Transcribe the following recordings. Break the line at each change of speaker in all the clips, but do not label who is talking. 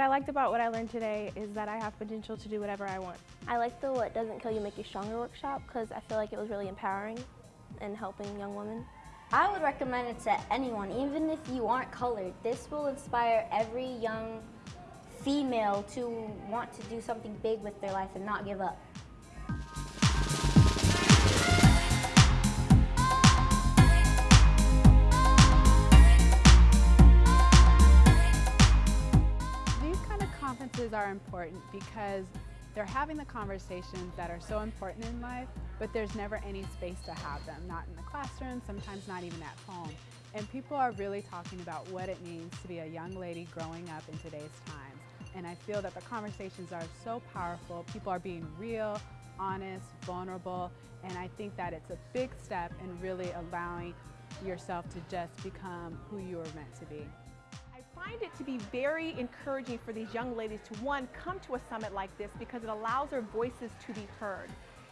I liked about what I learned today is that I have potential to do whatever I want.
I like the What Doesn't Kill You Make You Stronger workshop because I feel like it was really empowering and helping young women.
I would recommend it to anyone, even if you aren't colored. This will inspire every young female to want to do something big with their life and not give up.
Conferences are important because they're having the conversations that are so important in life, but there's never any space to have them, not in the classroom, sometimes not even at home. And people are really talking about what it means to be a young lady growing up in today's times. And I feel that the conversations are so powerful. People are being real, honest, vulnerable, and I think that it's a big step in really allowing yourself to just become who you were meant to be.
Find it to be very encouraging for these young ladies to, one, come to a summit like this because it allows their voices to be heard.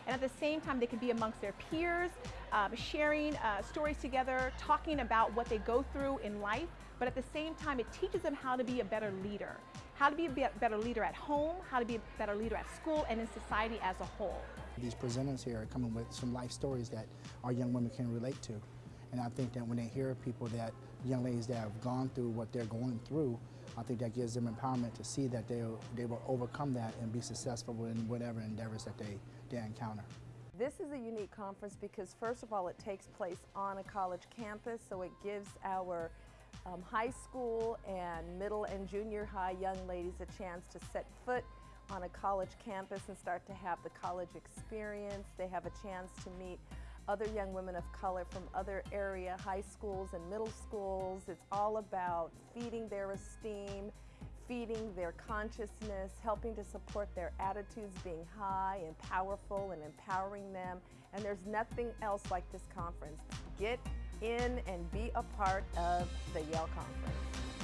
And at the same time, they can be amongst their peers, um, sharing uh, stories together, talking about what they go through in life. But at the same time, it teaches them how to be a better leader, how to be a better leader at home, how to be a better leader at school, and in society as a whole.
These presenters here are coming with some life stories that our young women can relate to. And I think that when they hear people that, young ladies that have gone through what they're going through, I think that gives them empowerment to see that they they will overcome that and be successful in whatever endeavors that they, they encounter.
This is a unique conference because first of all it takes place on a college campus so it gives our um, high school and middle and junior high young ladies a chance to set foot on a college campus and start to have the college experience. They have a chance to meet other young women of color from other area high schools and middle schools. It's all about feeding their esteem, feeding their consciousness, helping to support their attitudes being high and powerful and empowering them. And there's nothing else like this conference. Get in and be a part of the Yale Conference.